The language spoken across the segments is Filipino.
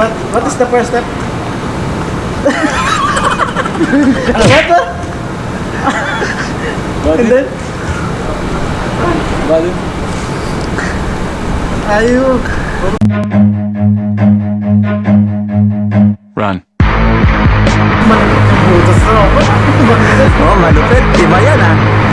what, what is the first step? what? And then? Balik. Ayun. Run. Butas na ako. Oh, malupit. Iba yan ah.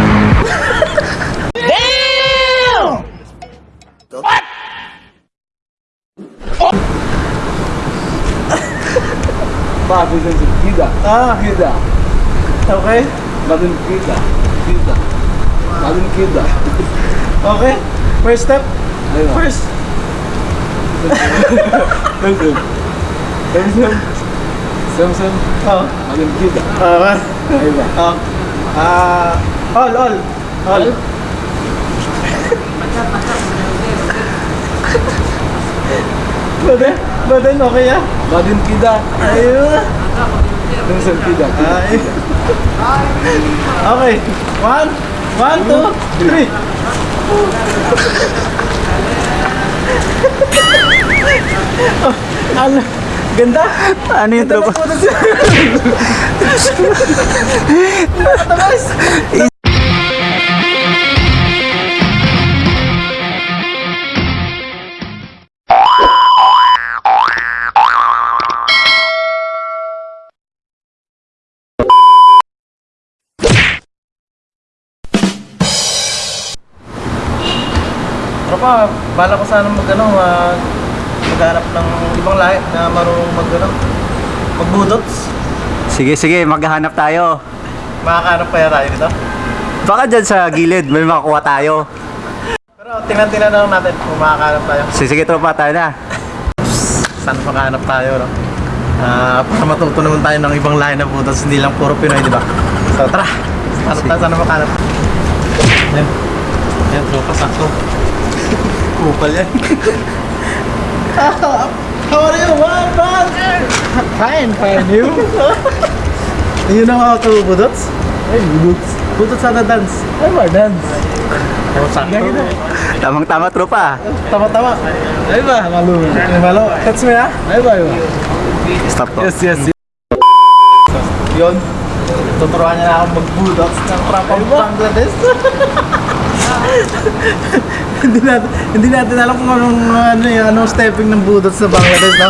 Sa Gida? Ah, Gida. okay. Bakit Gida? Gida. Bakit Gida? Okay. First step. Ayun. First. Samsung. Samsung. Samsung. Oh. Bakit Gida? Ah, Ayun ba? ah. Ah, all, all. All. Baden, baden, okay ah. Bakit Gida? Ayun. Samsung Gida. Ay. Okay. One, one, two, three. Oh, ano? Ganda. Ano yung tropa? Nakatamas. Tropa, bala ko sana mag ano, mag maghanap ng ibang lahi na marunong mag ano, magbudots. Sige, sige. Maghahanap tayo. Makakahanap kaya tayo dito. Baka dyan sa gilid, may makuha tayo. Pero tingnan-tingnan na lang natin kung makakahanap tayo. Sige, sige tropa, tayo na. Saan makahanap tayo, no? Ah, para matuto naman tayo ng ibang lahi na budots, hindi lang puro Pinoy, di ba? So tara, hanap tayo saan makahanap. Yan. Yan, tropa, sakto. Kupal yan. How are you, man? man? Fine, fine. You? you know how to budots? Ay, budots. Budots to dance. Ay, more dance. Oh, sakto. Tamang-tama tropa. Tama-tama. Ay ba? Malo. Malo. Catch me? Ay ba? Ay ba? Stop ko. Yes, yes. Yun. Tuturuan niya na ako mag-bulldogs ng trapang Bangladesh. hindi natin hindi natin alam kung anong ano yung anong stepping ng bulldogs sa Bangladesh, no?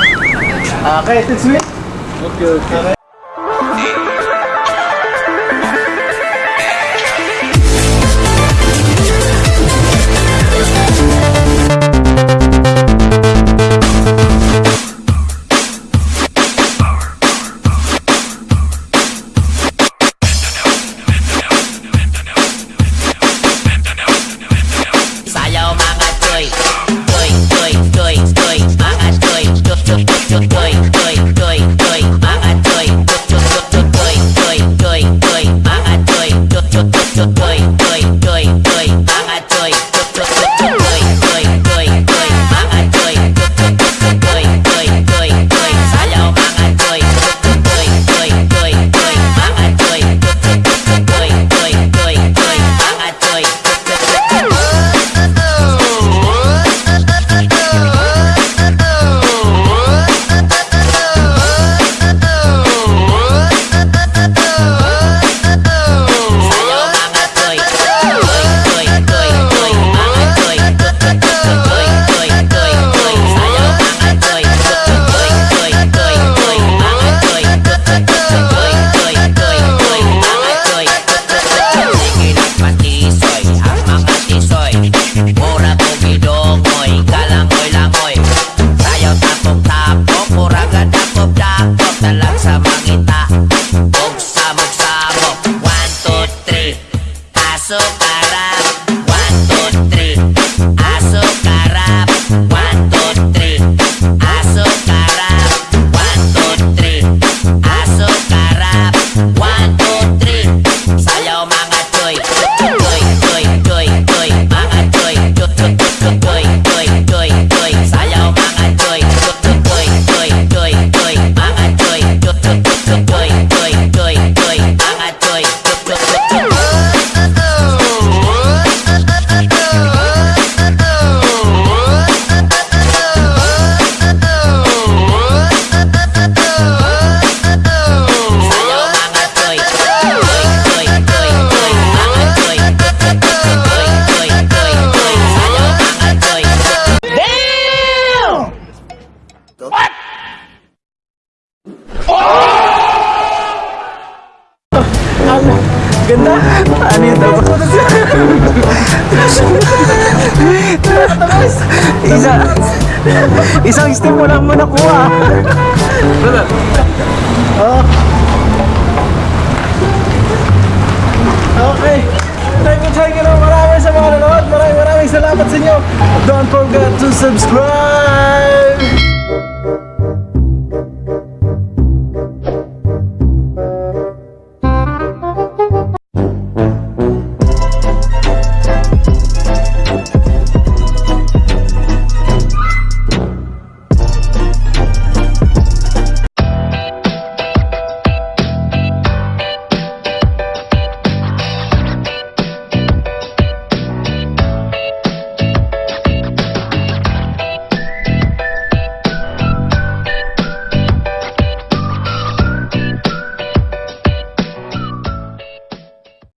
Okay, teach me. Okay, okay. Sayaw bidokoy Kalangoy-langoy Sayaw tapok-tapok Muraga dakop-dakop Talag sa mangita Bugsabog-sabog One, two, three. Pasok-arap Isa, isang step mo lang mo nakuha. Oh. Okay. Thank you, thank you na marami sa mga nanonood. Maraming maraming salamat sa inyo. Don't forget to subscribe!